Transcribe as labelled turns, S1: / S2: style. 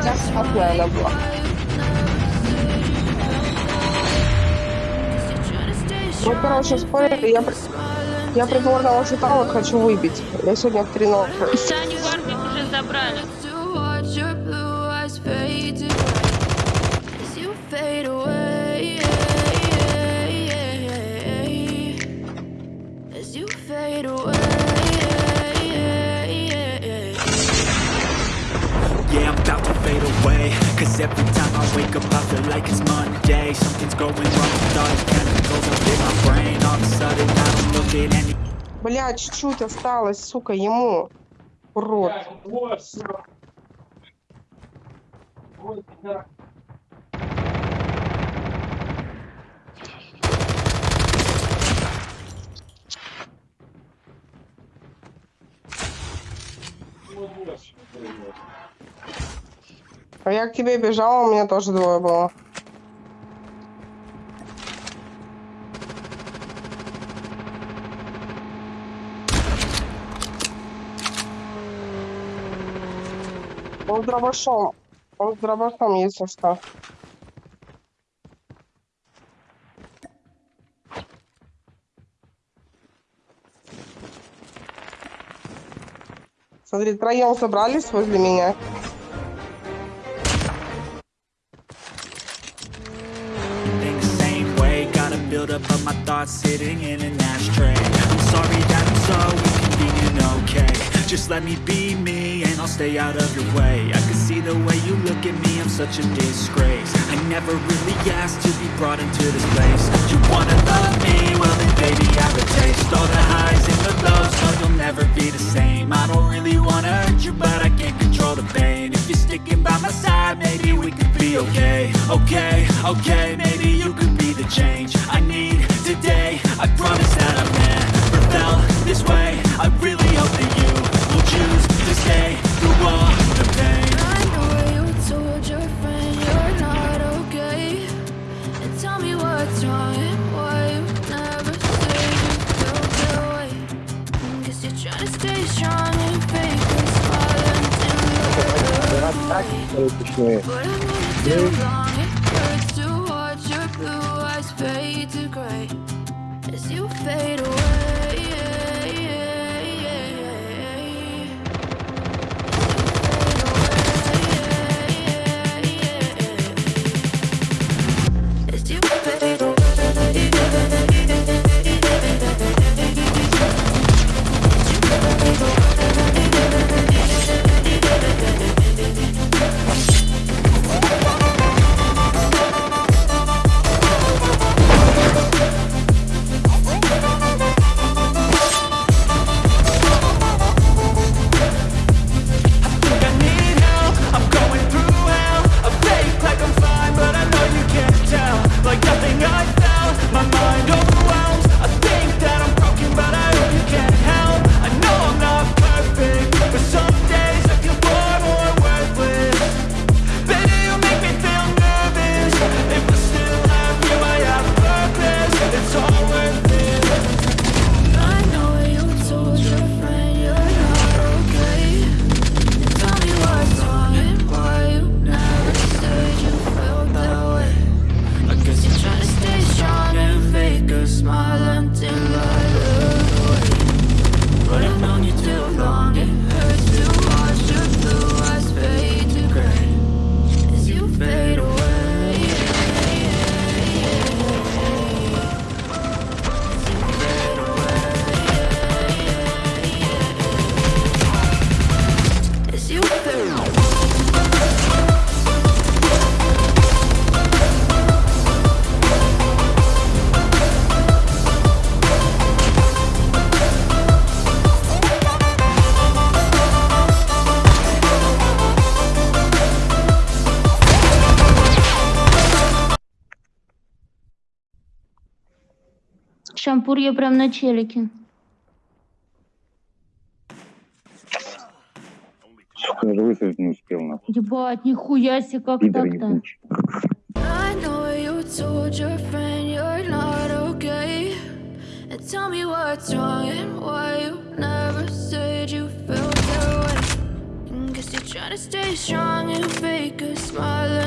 S1: Хотя спокойно было. Ну, короче, спорили, я, я предлагала что вот хочу выпить. Я сегодня в 3 ночи.
S2: Саню в армию уже забрали.
S3: as you fade away. Away
S4: Cause every time I wake up I feel like it's Monday Something's going wrong with all these chemicals up in my brain All of a sudden I don't look at any
S1: Бля, чуть-чуть осталось, сука, ему. Урод. А я к тебе бежала, у меня тоже двое было. Он с дробашом. Он с дробашом, если что. Смотри, троем собрались возле меня.
S4: Build up of my thoughts sitting in an ashtray. I'm sorry that I'm so inconvenient, okay. Just let me be me and I'll stay out of your way. I can see the way you look at me, I'm such a disgrace. I never really asked to be brought into this place. You wanna love me? Well then baby I have a taste. All the highs and the lows, no you'll never be the same. I don't really wanna hurt you but I can't control the pain. If you're sticking by my side, maybe we could be okay. Okay, okay, maybe you could be change I need today I promise that I've never felt this way I really hope that you will choose to stay through all the pain
S3: I know you told your friend you're not okay. And tell me what's wrong and why you never say you felt that way. Guess you're trying to stay strong and fake a smile until you're away. But I'm gonna too long.
S2: Шампур я прям на челике.
S5: Даже высадить не успел, нахуй.
S2: Ебать, нихуя себе, как так-то?
S5: ебучий.
S3: I know you told your friend you're not okay. And tell me what's wrong and why you never said you felt that way. Guess you're trying Gotta stay strong and fake a smile